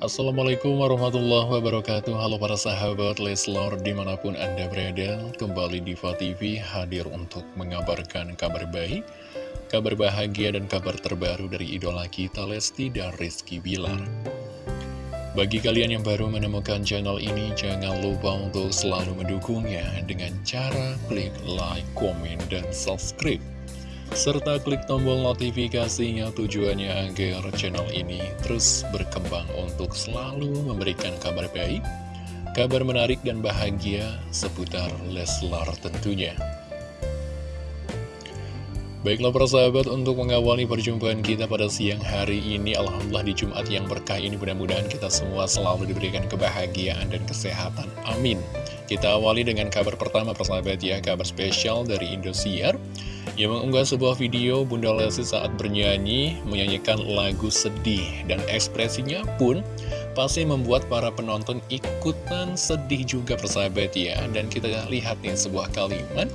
Assalamualaikum warahmatullahi wabarakatuh. Halo para sahabat Leslor di mana pun anda berada Kembali Diva TV hadir untuk mengabarkan kabar baik Kabar bahagia dan kabar terbaru dari idola kita Lesti dan Rizky Bilar. Bagi kalian yang baru menemukan channel ini Jangan lupa untuk selalu mendukungnya Dengan cara klik like, komen, dan subscribe serta klik tombol notifikasinya tujuannya agar channel ini terus berkembang untuk selalu memberikan kabar baik, kabar menarik dan bahagia seputar Leslar tentunya. Baiklah persahabat untuk mengawali perjumpaan kita pada siang hari ini Alhamdulillah di Jumat yang berkah ini mudah-mudahan kita semua selalu diberikan kebahagiaan dan kesehatan. Amin. Kita awali dengan kabar pertama persahabat ya Kabar spesial dari Indosiar yang mengunggah sebuah video Bunda Lesti saat bernyanyi, menyanyikan lagu sedih, dan ekspresinya pun pasti membuat para penonton ikutan sedih juga persahabat ya. Dan kita lihat nih sebuah kalimat,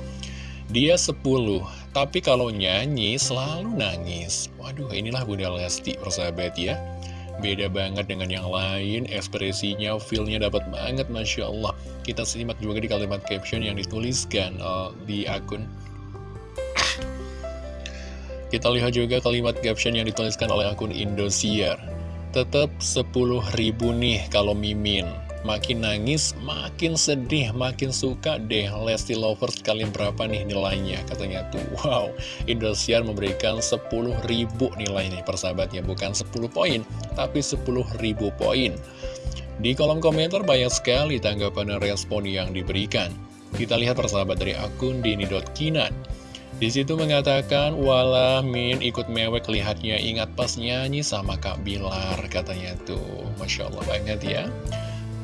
dia 10, tapi kalau nyanyi selalu nangis. Waduh, inilah Bunda Lesti persahabat ya. Beda banget dengan yang lain, ekspresinya, feelnya dapat banget, Masya Allah. Kita simak juga di kalimat caption yang dituliskan uh, di akun kita lihat juga kalimat caption yang dituliskan oleh akun Indosiar. Tetap 10 ribu nih kalau mimin. Makin nangis, makin sedih, makin suka deh Lesti Lovers kalian berapa nih nilainya Katanya tuh, wow Indosiar memberikan 10 ribu nilai nih persahabatnya. Bukan 10 poin, tapi 10 ribu poin. Di kolom komentar banyak sekali tanggapan dan respon yang diberikan. Kita lihat persahabat dari akun dini.kinan di situ mengatakan, walah Min ikut mewek lihatnya ingat pas nyanyi sama Kak Bilar katanya tuh. Masya Allah banget ya.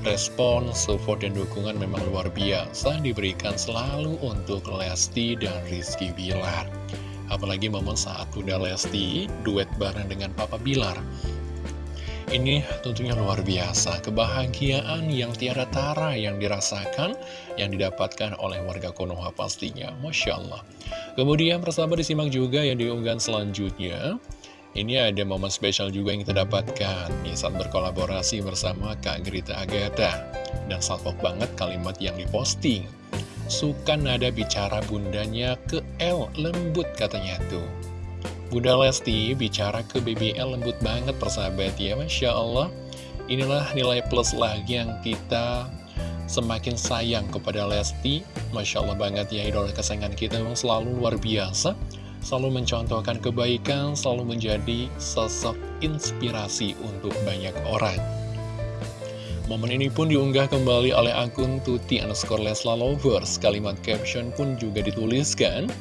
Respon, support, dan dukungan memang luar biasa diberikan selalu untuk Lesti dan Rizky Bilar. Apalagi momen saat Bunda Lesti duet bareng dengan Papa Bilar. Ini tentunya luar biasa, kebahagiaan yang tiada tara yang dirasakan, yang didapatkan oleh warga Konoha pastinya, Masya Allah. Kemudian persahabat disimak juga yang diunggah selanjutnya, ini ada momen spesial juga yang kita dapatkan nih saat berkolaborasi bersama Kak Gerita Agatha. Dan salpok banget kalimat yang diposting. Suka nada bicara bundanya ke L, lembut katanya tuh. Bunda Lesti bicara ke BBL lembut banget persahabat ya Masya Allah. Inilah nilai plus lagi yang kita semakin sayang kepada Lesti. Masya Allah banget ya idola kesayangan kita memang selalu luar biasa. Selalu mencontohkan kebaikan, selalu menjadi sosok inspirasi untuk banyak orang. Momen ini pun diunggah kembali oleh akun Tuti underscore Lesla Lovers. Kalimat caption pun juga dituliskan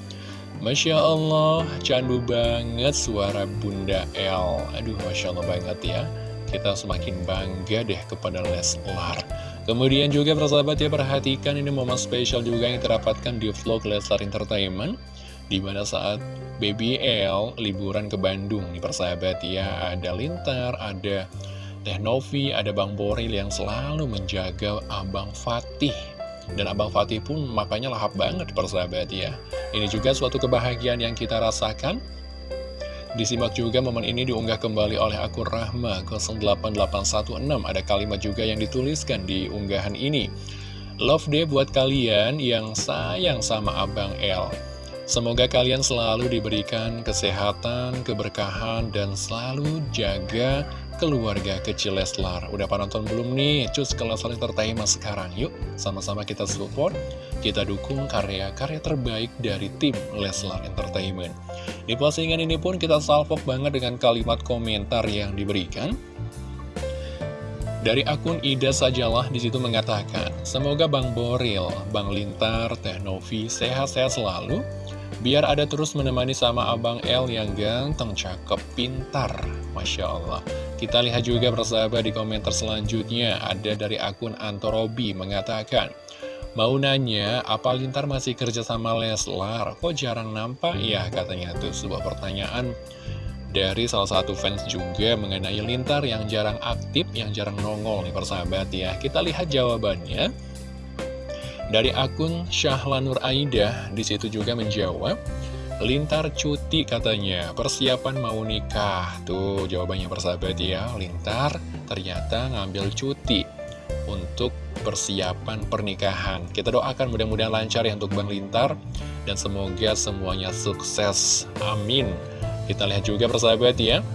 Masya Allah, candu banget suara Bunda El. Aduh, Masya Allah banget ya. Kita semakin bangga deh kepada Leslar. Kemudian juga persahabat ya, perhatikan ini momen spesial juga yang terapatkan di vlog Leslar Entertainment. Di mana saat Baby L liburan ke Bandung nih persahabat ya. Ada Lintar, ada Teh Novi, ada Bang Boril yang selalu menjaga Abang Fatih dan Abang Fatih pun makanya lahap banget persahabat ya. Ini juga suatu kebahagiaan yang kita rasakan. Disimak juga momen ini diunggah kembali oleh akun Rahma 08816. Ada kalimat juga yang dituliskan di unggahan ini. Love day buat kalian yang sayang sama Abang L. Semoga kalian selalu diberikan kesehatan, keberkahan, dan selalu jaga keluarga kecil Leslar. Udah nonton belum nih? Cus ke Leslar Entertainment sekarang yuk. Sama-sama kita support, kita dukung karya-karya terbaik dari tim Leslar Entertainment. Di postingan ini pun kita salvok banget dengan kalimat komentar yang diberikan. Dari akun Ida Sajalah di situ mengatakan, Semoga Bang Boril, Bang Lintar, Teh Novi sehat-sehat selalu, biar ada terus menemani sama Abang L yang ganteng, cakep, pintar. Masya Allah. Kita lihat juga persahabat di komentar selanjutnya Ada dari akun Antorobi mengatakan Mau nanya, apa Lintar masih kerja sama Leslar? Kok jarang nampak ya? Katanya tuh sebuah pertanyaan dari salah satu fans juga mengenai Lintar yang jarang aktif, yang jarang nongol nih persahabat ya. Kita lihat jawabannya. Dari akun Syahlanur Aida, di situ juga menjawab, Lintar cuti katanya, persiapan mau nikah. Tuh jawabannya persahabat ya, Lintar ternyata ngambil cuti untuk persiapan pernikahan. Kita doakan mudah-mudahan lancar ya untuk Bang Lintar, dan semoga semuanya sukses. Amin. Kita lihat juga persahabat ya,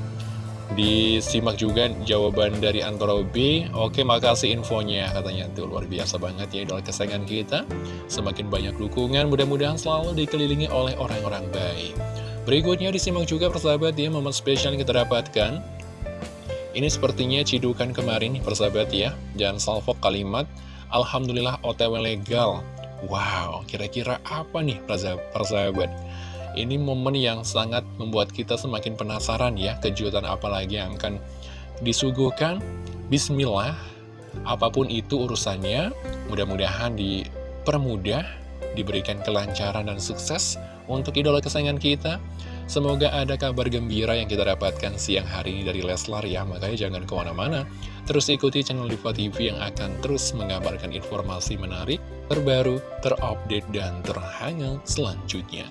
Disimak juga jawaban dari Antoro B. Oke makasih infonya Katanya. Tuh luar biasa banget ya idola kesayangan kita. Semakin banyak dukungan Mudah-mudahan selalu dikelilingi oleh orang-orang baik. Berikutnya disimak juga persahabat ya Momen spesial yang kita dapatkan. Ini sepertinya cidukan kemarin persahabat ya. Dan salvo kalimat Alhamdulillah otw legal. Wow kira-kira apa nih persahabat ini momen yang sangat membuat kita semakin penasaran ya, kejutan apa lagi yang akan disuguhkan. Bismillah, apa pun itu urusannya, mudah-mudahan dipermudah, diberikan kelancaran dan sukses untuk idola kesayangan kita. Semoga ada kabar gembira yang kita dapatkan siang hari ini dari Leslar ya, makanya jangan ke mana-mana. Terus ikuti channel Diva TV yang akan terus mengabarkan informasi menarik, terbaru, terupdate, dan terhangat selanjutnya.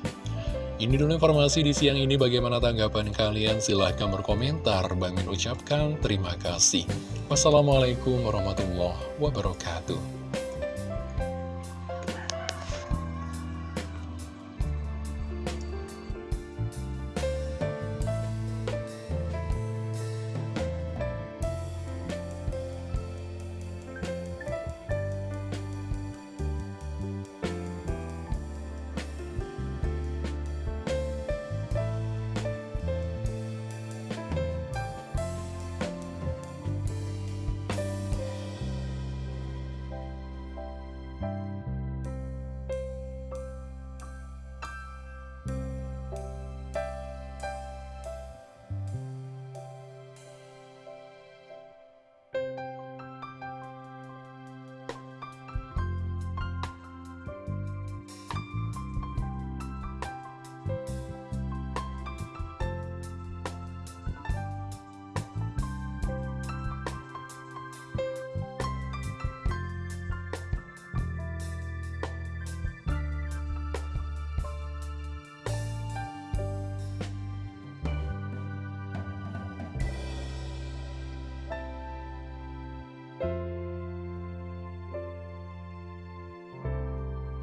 Ini dulu informasi di siang ini. Bagaimana tanggapan kalian? Silahkan berkomentar. Bang ucapkan terima kasih. Wassalamualaikum warahmatullahi wabarakatuh